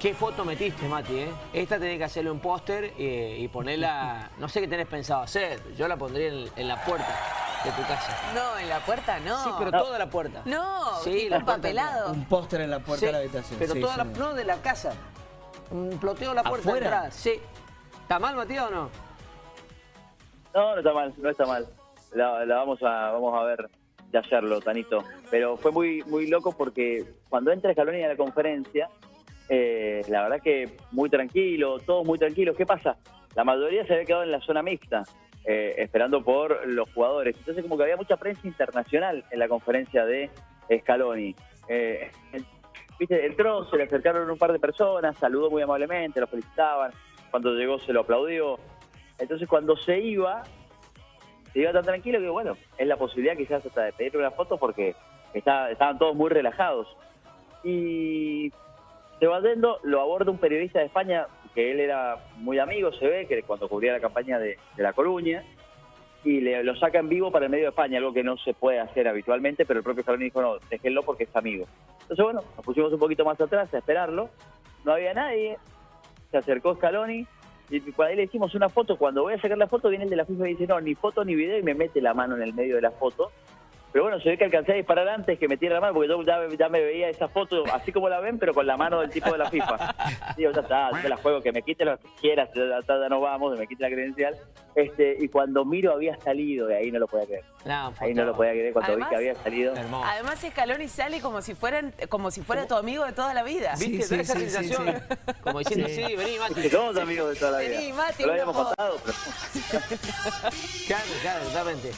¿Qué foto metiste, Mati? Eh? Esta tenés que hacerle un póster y, y ponerla... No sé qué tenés pensado hacer. Yo la pondría en, en la puerta de tu casa. No, en la puerta no. Sí, pero toda la puerta. No, Sí, la puerta papelado. Un póster en la puerta Sí, de la habitación. Pero Sí, toda la... sí. No, de la casa. Un ploteo la puerta de ¿Afuera? entrada. Sí. ¿Está mal, Matías, o no? No, no está mal, no está mal. La, la vamos a vamos a ver de hacerlo, Tanito. Pero fue muy muy loco porque cuando entra Scaloni a la conferencia, eh, la verdad que muy tranquilo, todos muy tranquilos. ¿Qué pasa? La mayoría se había quedado en la zona mixta, eh, esperando por los jugadores. Entonces como que había mucha prensa internacional en la conferencia de Scaloni. Eh, viste, entró, se le acercaron un par de personas, saludó muy amablemente, lo felicitaban. Cuando llegó se lo aplaudió. Entonces cuando se iba, se iba tan tranquilo que bueno, es la posibilidad quizás hasta de pedirle una foto porque está- estaban todos muy relajados. Y se va yendo, lo aborda un periodista de España, que él era muy amigo, se ve, que cuando cubría la campaña de, de La Coruña, y le, lo saca en vivo para el medio de España, algo que no se puede hacer habitualmente, pero el propio Scaloni dijo, no, déjenlo porque es amigo. Entonces bueno, nos pusimos un poquito más atrás a esperarlo, no había nadie, se acercó Scaloni, y cuando ahí le hicimos una foto, cuando voy a sacar la foto, viene el de la FIFA y dice, no, ni foto ni video, y me mete la mano en el medio de la foto. Pero bueno, se ve que alcancé a disparar antes que metiera la mano, porque yo ya, ya me veía esa foto así como la ven, pero con la mano del tipo de la FIFA. Digo, ya está, yo me la juego, que me quite lo que quieras, ya, ya- no vamos, que me quite la credencial. Este, y cuando miro había salido, y ahí no lo podía creer. No, Ahí no lo podía creer cuando Además- vi que había salido. Hermoso. Además Scaloni sale como si fueran, como si fuera tu amigo de toda la vida. Sí, ¿Viste? sí, esa sí, sensación. sí. Como diciendo, sí, Sí. vení, Mati. Que somos amigos de toda la vida. Vení, Mati, No lo habíamos contado, pero... Claro, claro, totalmente.